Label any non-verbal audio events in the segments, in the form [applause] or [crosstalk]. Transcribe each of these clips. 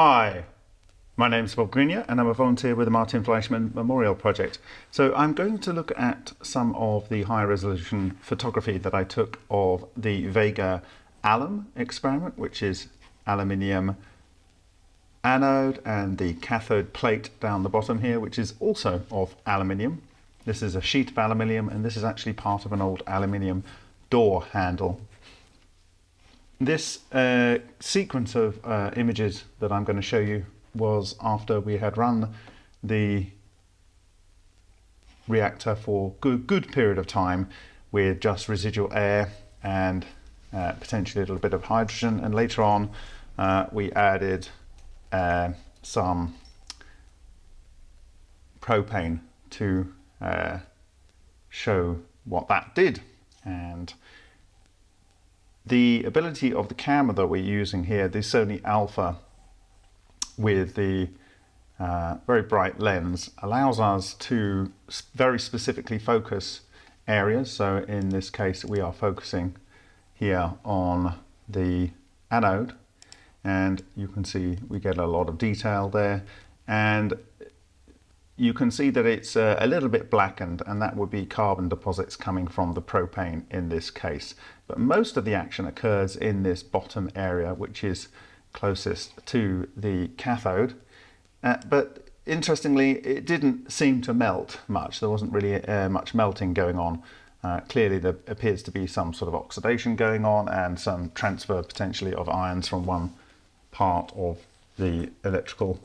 Hi, my name is Bob Greenyer and I'm a volunteer with the Martin Fleischmann Memorial Project. So I'm going to look at some of the high resolution photography that I took of the Vega alum experiment, which is aluminium anode and the cathode plate down the bottom here, which is also of aluminium. This is a sheet of aluminium and this is actually part of an old aluminium door handle this uh, sequence of uh, images that I'm going to show you was after we had run the reactor for good, good period of time with just residual air and uh, potentially a little bit of hydrogen. And later on uh, we added uh, some propane to uh, show what that did. And the ability of the camera that we're using here, the Sony Alpha with the uh, very bright lens allows us to very specifically focus areas. So in this case, we are focusing here on the anode and you can see we get a lot of detail there. And you can see that it's uh, a little bit blackened and that would be carbon deposits coming from the propane in this case. But most of the action occurs in this bottom area which is closest to the cathode. Uh, but interestingly it didn't seem to melt much. There wasn't really uh, much melting going on. Uh, clearly there appears to be some sort of oxidation going on and some transfer potentially of ions from one part of the electrical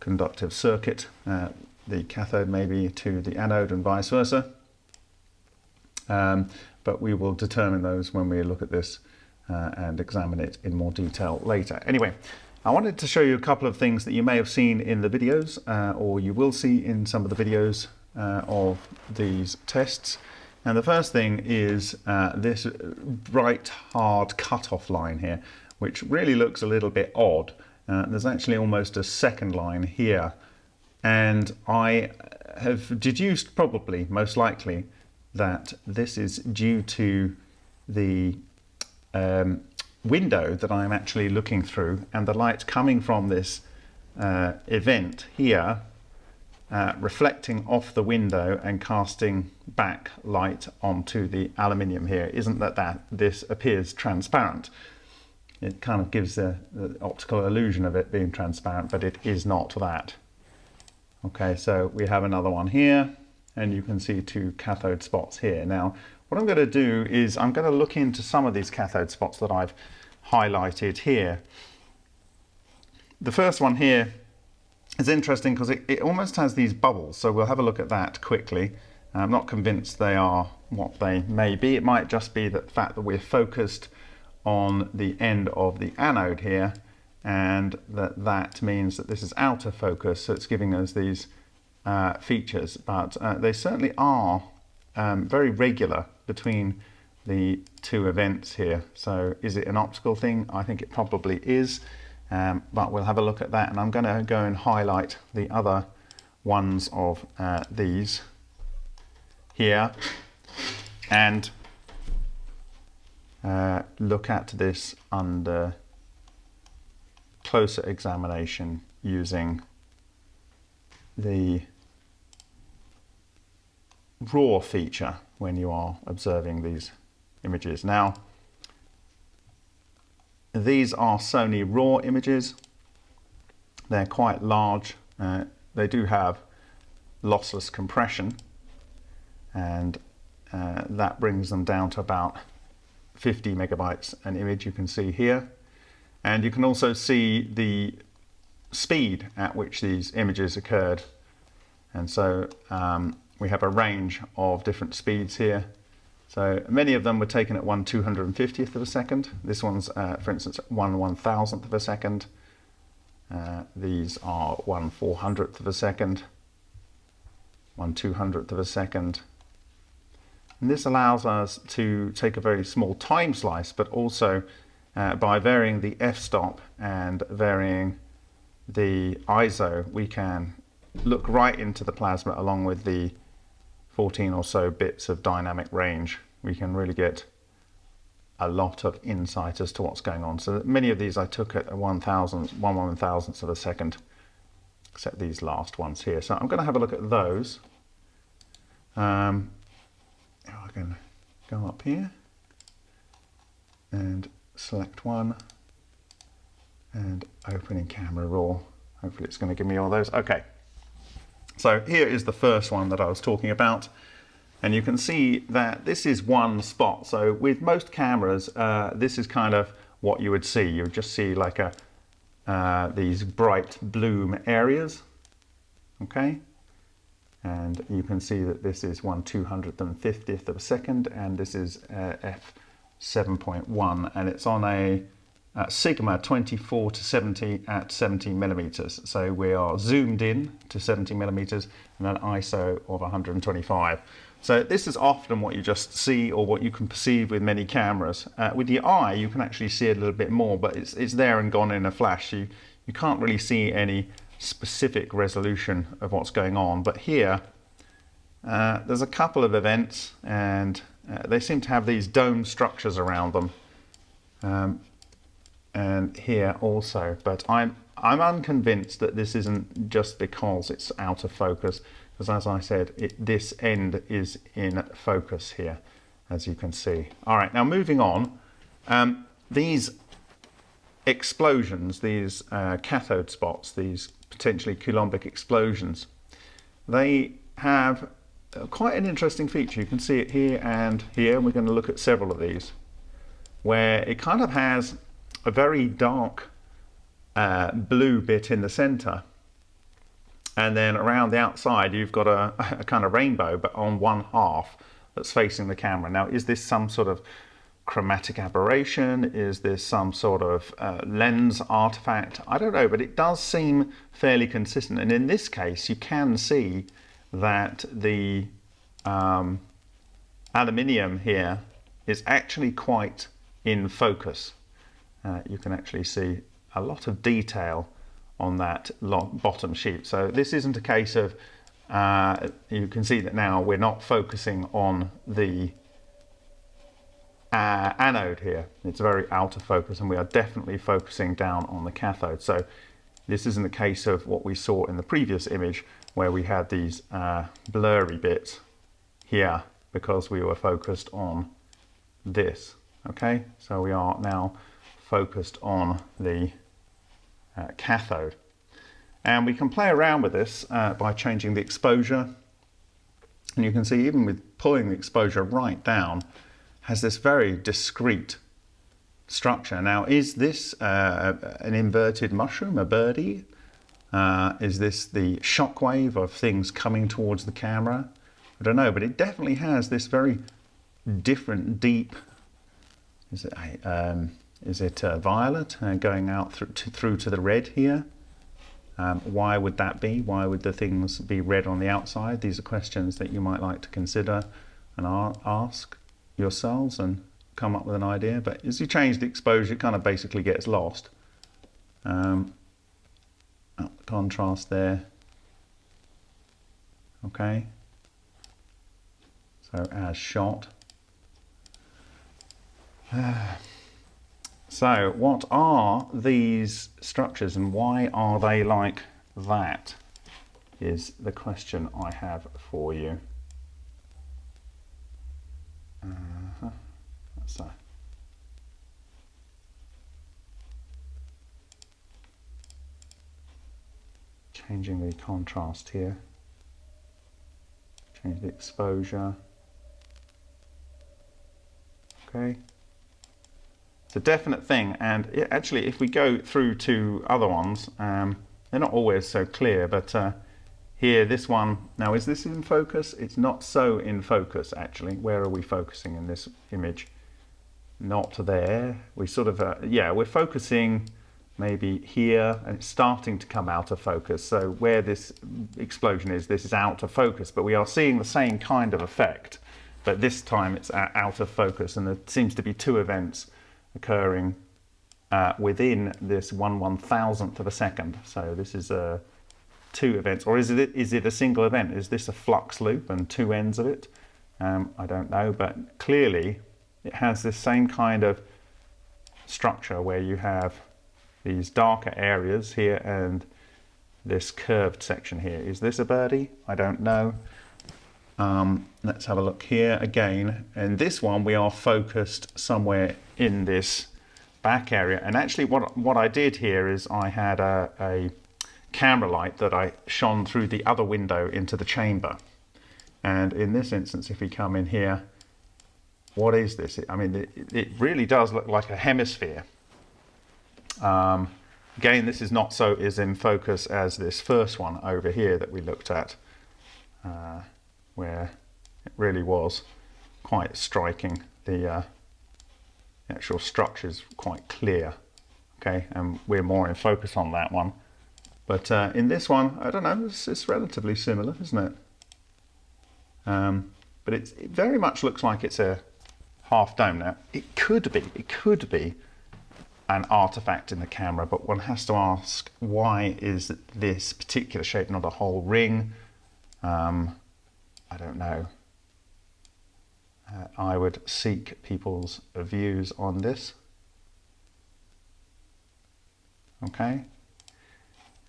conductive circuit uh, the cathode maybe to the anode and vice versa. Um, but we will determine those when we look at this uh, and examine it in more detail later. Anyway, I wanted to show you a couple of things that you may have seen in the videos uh, or you will see in some of the videos uh, of these tests. And the first thing is uh, this bright hard cutoff line here, which really looks a little bit odd. Uh, there's actually almost a second line here and I have deduced probably, most likely, that this is due to the um, window that I'm actually looking through and the light coming from this uh, event here uh, reflecting off the window and casting back light onto the aluminium here. Isn't that, that this appears transparent? It kind of gives the, the optical illusion of it being transparent, but it is not that. Okay, so we have another one here and you can see two cathode spots here. Now, what I'm going to do is I'm going to look into some of these cathode spots that I've highlighted here. The first one here is interesting because it, it almost has these bubbles, so we'll have a look at that quickly. I'm not convinced they are what they may be. It might just be the fact that we're focused on the end of the anode here and that that means that this is out of focus so it's giving us these uh, features but uh, they certainly are um, very regular between the two events here. So is it an optical thing? I think it probably is um, but we'll have a look at that and I'm going to go and highlight the other ones of uh, these here and uh, look at this under closer examination using the raw feature when you are observing these images. Now, these are Sony RAW images. They're quite large. Uh, they do have lossless compression and uh, that brings them down to about 50 megabytes an image you can see here. And you can also see the speed at which these images occurred. And so um, we have a range of different speeds here. So many of them were taken at 1 250th of a second. This one's, uh, for instance, 1 1000th of a second. Uh, these are 1 400th of a second, 1 200th of a second. And this allows us to take a very small time slice, but also uh, by varying the f-stop and varying the ISO, we can look right into the plasma along with the 14 or so bits of dynamic range. We can really get a lot of insight as to what's going on. So many of these I took at a 1,000, one one thousandth of a second, except these last ones here. So I'm going to have a look at those. Um, I can go up here and select one and open in camera raw. Hopefully it's going to give me all those. Okay. So here is the first one that I was talking about. And you can see that this is one spot. So with most cameras, uh, this is kind of what you would see. You would just see like a uh, these bright bloom areas. Okay. And you can see that this is 1 250th of a second and this is uh, f7.1 and it's on a uh, sigma 24 to 70 at 70 millimeters. So we are zoomed in to 70 millimeters and an ISO of 125. So this is often what you just see or what you can perceive with many cameras. Uh, with the eye, you can actually see a little bit more, but it's, it's there and gone in a flash. You, you can't really see any specific resolution of what's going on. But here, uh, there's a couple of events and uh, they seem to have these dome structures around them. Um, and here also, but I'm, I'm unconvinced that this isn't just because it's out of focus because as I said, it, this end is in focus here, as you can see. All right, now moving on, um, these explosions, these uh, cathode spots, these potentially coulombic explosions, they have quite an interesting feature. You can see it here and here, we're going to look at several of these, where it kind of has a very dark uh, blue bit in the center and then around the outside you've got a, [laughs] a, kind of rainbow but on one half that's facing the camera. Now is this some sort of chromatic aberration? Is this some sort of uh, lens artifact? I don't know but it does seem fairly consistent and in this case you can see that the um, aluminium here is actually quite in focus. Uh, you can actually see a lot of detail on that bottom sheet. So this isn't a case of, uh, you can see that now we're not focusing on the uh, anode here. It's very out of focus and we are definitely focusing down on the cathode. So this isn't the case of what we saw in the previous image where we had these uh, blurry bits here because we were focused on this. Okay, so we are now focused on the uh, cathode. And we can play around with this uh, by changing the exposure. And you can see even with pulling the exposure right down, has this very discrete structure. Now, is this uh, an inverted mushroom, a birdie? Uh, is this the shock wave of things coming towards the camera? I don't know, but it definitely has this very different, deep, is it um, is it uh, violet uh, going out through to, through to the red here? Um, why would that be? Why would the things be red on the outside? These are questions that you might like to consider and ask yourselves and come up with an idea. But as you change the exposure, it kind of basically gets lost. Um, contrast there. Okay. So as shot. [sighs] So what are these structures and why are they like that is the question I have for you. Uh -huh. So. Changing the contrast here. Change the exposure. Okay. It's a definite thing and it, actually if we go through to other ones um, they're not always so clear but uh, here this one. Now is this in focus? It's not so in focus actually. Where are we focusing in this image? Not there. We sort of uh, yeah we're focusing maybe here and it's starting to come out of focus so where this explosion is this is out of focus but we are seeing the same kind of effect but this time it's out of focus and there seems to be two events occurring uh, within this one one thousandth of a second. So this is uh, two events, or is it is it a single event? Is this a flux loop and two ends of it? Um, I don't know, but clearly it has this same kind of structure where you have these darker areas here and this curved section here. Is this a birdie? I don't know. Um, let's have a look here again. And this one we are focused somewhere in this back area. And actually what, what I did here is I had a, a camera light that I shone through the other window into the chamber. And in this instance, if we come in here, what is this? I mean, it, it really does look like a hemisphere. Um, again, this is not so is in focus as this first one over here that we looked at, uh, where it really was quite striking. The uh, actual structure is quite clear, okay, and we're more in focus on that one. But uh, in this one, I don't know, it's, it's relatively similar, isn't it? Um, but it very much looks like it's a half dome. Now, it could be, it could be an artifact in the camera, but one has to ask, why is this particular shape not a whole ring? Um, I don't know. Uh, I would seek people's views on this. Okay.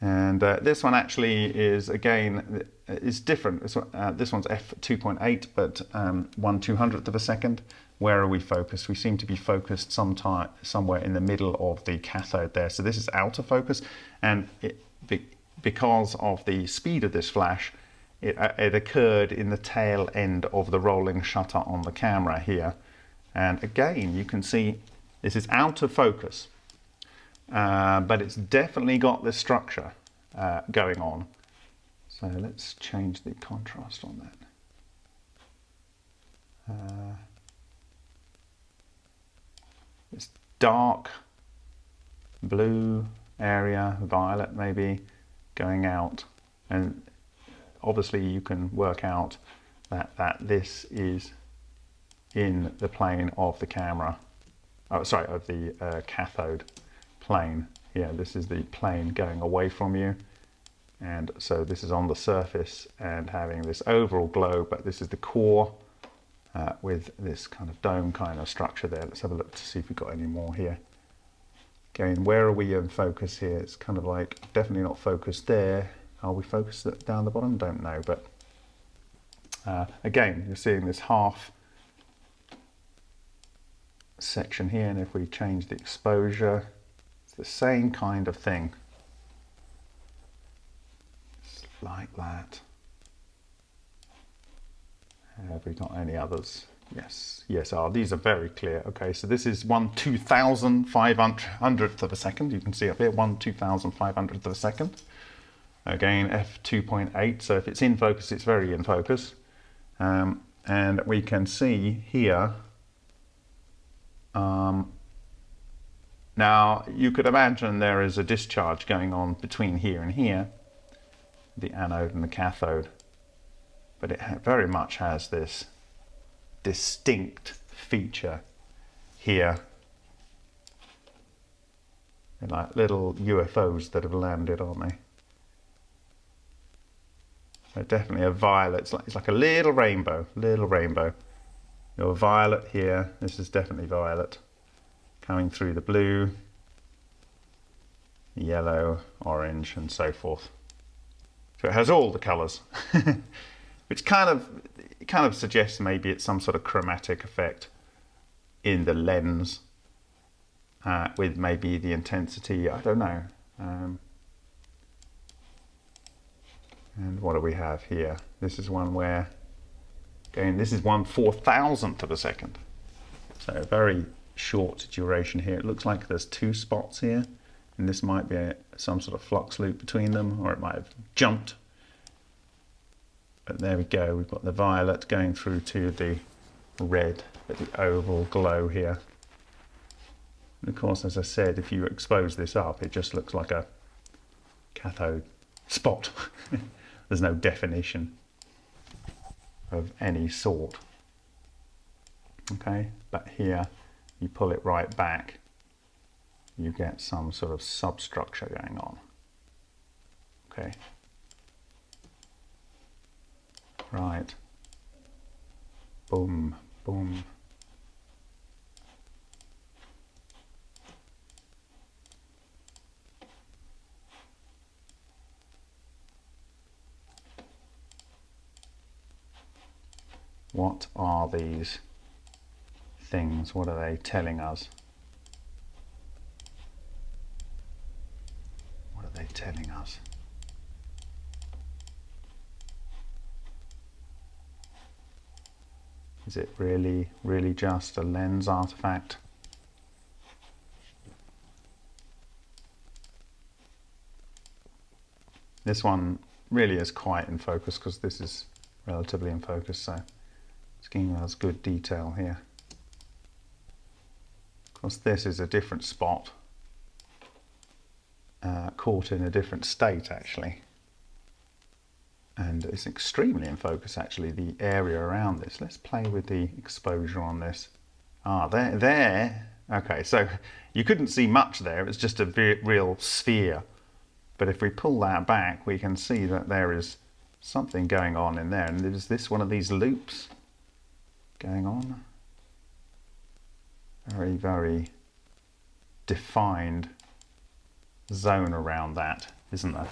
And uh, this one actually is, again, is different. This, one, uh, this one's f2.8, but um, 1 200th of a second. Where are we focused? We seem to be focused sometime, somewhere in the middle of the cathode there. So this is out of focus, and it, be, because of the speed of this flash, it, uh, it occurred in the tail end of the rolling shutter on the camera here. And again, you can see this is out of focus. Uh, but it's definitely got this structure uh, going on. So let's change the contrast on that. Uh, it's dark blue area, violet maybe, going out. And obviously you can work out that, that this is in the plane of the camera, oh, sorry, of the uh, cathode plane. Yeah, this is the plane going away from you. And so this is on the surface and having this overall glow, but this is the core uh, with this kind of dome kind of structure there. Let's have a look to see if we've got any more here. Again, where are we in focus here? It's kind of like definitely not focused there. Are we focused down the bottom? Don't know, but uh, again, you're seeing this half section here, and if we change the exposure, it's the same kind of thing. Just like that. Have we got any others? Yes, yes, oh, these are very clear. Okay, so this is 1 2,500th of a second. You can see up here, 1 2,500th of a second. Again, f2.8, so if it's in focus, it's very in focus. Um, and we can see here um, now, you could imagine there is a discharge going on between here and here, the anode and the cathode, but it very much has this distinct feature here. They're like little UFOs that have landed, aren't they? They're definitely a violet. It's like, it's like a little rainbow, little rainbow. Your violet here, this is definitely violet coming through the blue, yellow, orange, and so forth. So it has all the colours, [laughs] which kind of kind of suggests maybe it's some sort of chromatic effect in the lens uh, with maybe the intensity. I don't know. Um, and what do we have here? This is one where, again, this is one four thousandth of a second. So very short duration here. It looks like there's two spots here and this might be a, some sort of flux loop between them or it might have jumped. But there we go, we've got the violet going through to the red, the oval glow here. And of course, as I said, if you expose this up, it just looks like a cathode spot. [laughs] There's no definition of any sort. Okay, but here you pull it right back, you get some sort of substructure going on. Okay. Right. Boom, boom. What are these things? What are they telling us? What are they telling us? Is it really, really just a lens artifact? This one really is quite in focus because this is relatively in focus, so giving us good detail here. Of course, this is a different spot, uh, caught in a different state actually. And it's extremely in focus actually, the area around this. Let's play with the exposure on this. Ah, there, there. Okay, so you couldn't see much there, it was just a real sphere but if we pull that back, we can see that there is something going on in there. And is this one of these loops going on? Very, very defined zone around that, isn't there?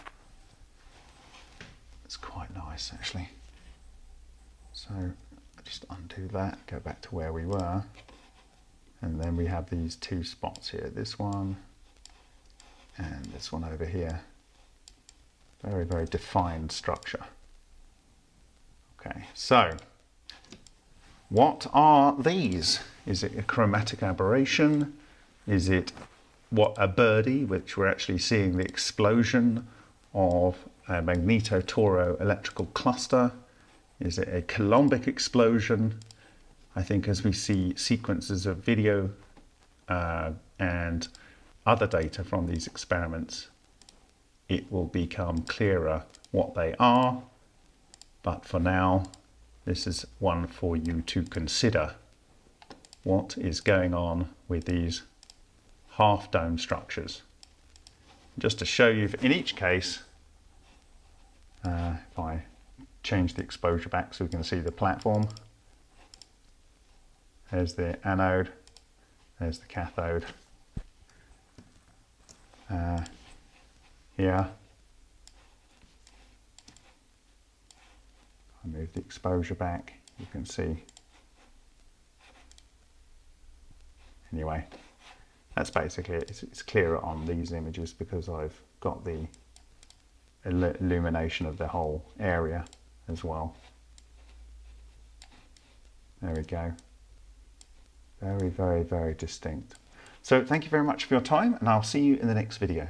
It's quite nice, actually. So just undo that, go back to where we were. And then we have these two spots here, this one and this one over here. Very, very defined structure. Okay, so what are these? Is it a chromatic aberration? Is it what a birdie, which we're actually seeing the explosion of a magneto-toro electrical cluster? Is it a Coulombic explosion? I think as we see sequences of video uh, and other data from these experiments, it will become clearer what they are. But for now, this is one for you to consider. What is going on with these half dome structures? Just to show you, in each case, uh, if I change the exposure back so we can see the platform, there's the anode, there's the cathode. Uh, here. I move the exposure back, you can see. Anyway, that's basically it. It's, it's clearer on these images because I've got the illumination of the whole area as well. There we go. Very, very, very distinct. So thank you very much for your time and I'll see you in the next video.